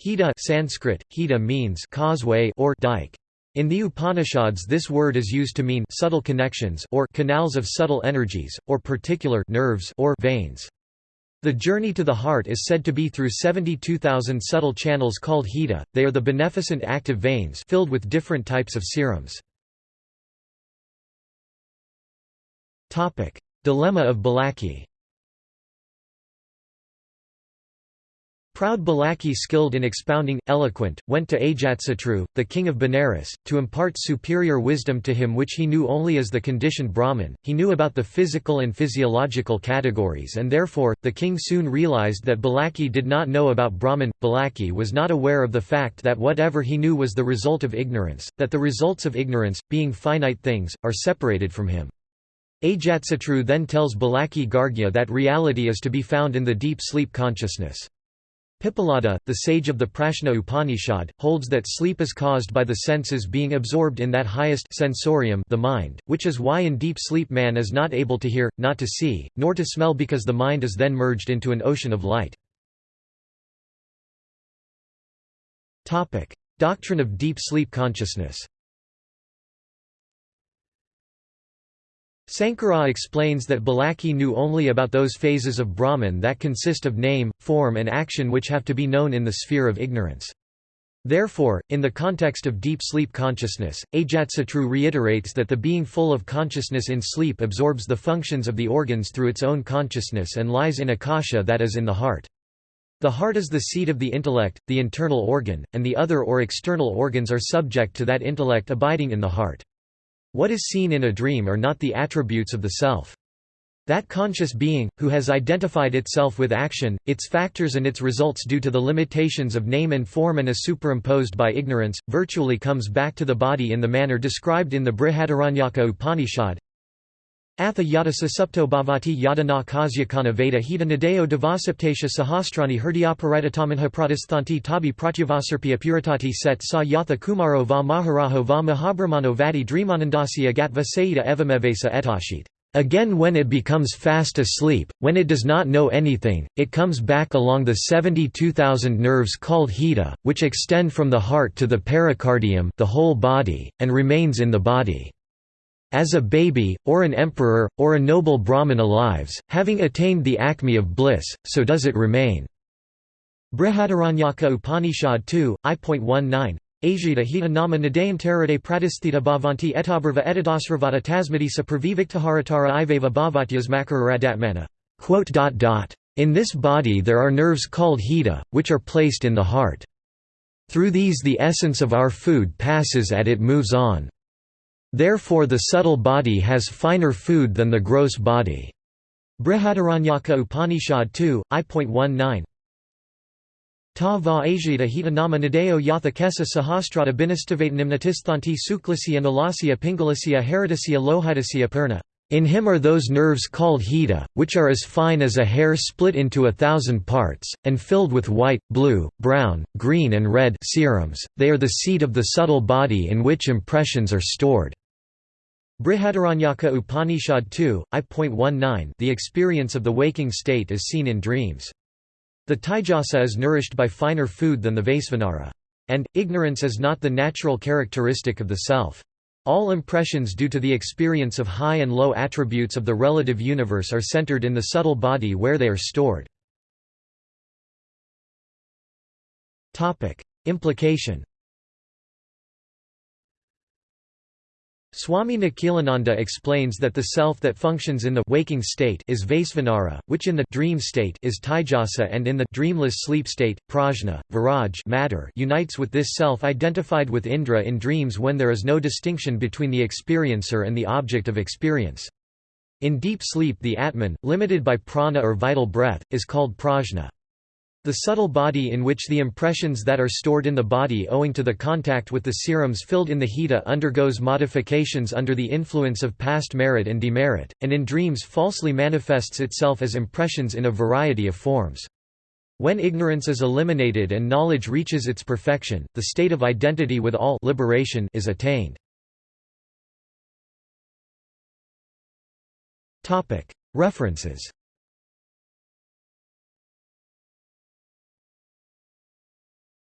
Hita Sanskrit, hita means causeway or dike. In the Upanishads this word is used to mean subtle connections or canals of subtle energies, or particular nerves or veins. The journey to the heart is said to be through 72,000 subtle channels called hita, they are the beneficent active veins filled with different types of serums. Dilemma of Balaki Proud Balaki skilled in expounding, eloquent, went to Ajatsatru, the king of Benares, to impart superior wisdom to him which he knew only as the conditioned Brahman. He knew about the physical and physiological categories and therefore, the king soon realized that Balaki did not know about Brahman. Balaki was not aware of the fact that whatever he knew was the result of ignorance, that the results of ignorance, being finite things, are separated from him. Ajatsatru then tells Balaki Gargya that reality is to be found in the deep sleep consciousness. Pippalada, the sage of the Prashna Upanishad, holds that sleep is caused by the senses being absorbed in that highest sensorium the mind, which is why in deep sleep man is not able to hear, not to see, nor to smell because the mind is then merged into an ocean of light. Doctrine of deep sleep consciousness Sankara explains that Balaki knew only about those phases of Brahman that consist of name, form and action which have to be known in the sphere of ignorance. Therefore, in the context of deep sleep consciousness, Ajatsatru reiterates that the being full of consciousness in sleep absorbs the functions of the organs through its own consciousness and lies in akasha that is in the heart. The heart is the seat of the intellect, the internal organ, and the other or external organs are subject to that intellect abiding in the heart. What is seen in a dream are not the attributes of the self. That conscious being, who has identified itself with action, its factors and its results due to the limitations of name and form and is superimposed by ignorance, virtually comes back to the body in the manner described in the Brihadaranyaka Upanishad, Atha yada sasupto bhavati yada na kasyakana veda hita nadeo devasaptasya sahastrani hrdyaparitamanha pratisthanti tabi pratyavasarpya puritati set sa yatha kumaro va maharaho va mahabrahmano vadi dreamanandasya gatva saida evamevesa etashit. Again when it becomes fast asleep, when it does not know anything, it comes back along the 72,000 nerves called hita, which extend from the heart to the pericardium the whole body, and remains in the body. As a baby, or an emperor, or a noble Brahmana lives, having attained the acme of bliss, so does it remain. Brihadaranyaka Upanishad 2, I.19 Ajita hita nama nadayantarade pratisthita bhavanti etabrava etadasravata tasmadisa praviviktaharatara iveva bhavatyas makararadatmana. In this body there are nerves called hita, which are placed in the heart. Through these the essence of our food passes and it moves on. Therefore the subtle body has finer food than the gross body. Brihadaranyaka Upanishad 2, I.19 Ta va ajita hita nama nadeo yatha kesa sahastrata binistavetanimnatisthanti suklasya nalasya pingalasya heridasya lohidasya purna. In him are those nerves called hita, which are as fine as a hair split into a thousand parts, and filled with white, blue, brown, green and red serums. they are the seat of the subtle body in which impressions are stored. Brihadaranyaka Upanishad 2, I.19 The experience of the waking state is seen in dreams. The Taijasa is nourished by finer food than the Vaisvanara. And, ignorance is not the natural characteristic of the self. All impressions due to the experience of high and low attributes of the relative universe are centered in the subtle body where they are stored. Implication Swami Nikhilananda explains that the self that functions in the waking state is Vaisvanara, which in the dream state is Taijasa and in the dreamless sleep state, Prajna, Viraj matter unites with this self identified with Indra in dreams when there is no distinction between the experiencer and the object of experience. In deep sleep the Atman, limited by prana or vital breath, is called prajna. The subtle body in which the impressions that are stored in the body owing to the contact with the serums filled in the hita undergoes modifications under the influence of past merit and demerit, and in dreams falsely manifests itself as impressions in a variety of forms. When ignorance is eliminated and knowledge reaches its perfection, the state of identity with all liberation is attained. References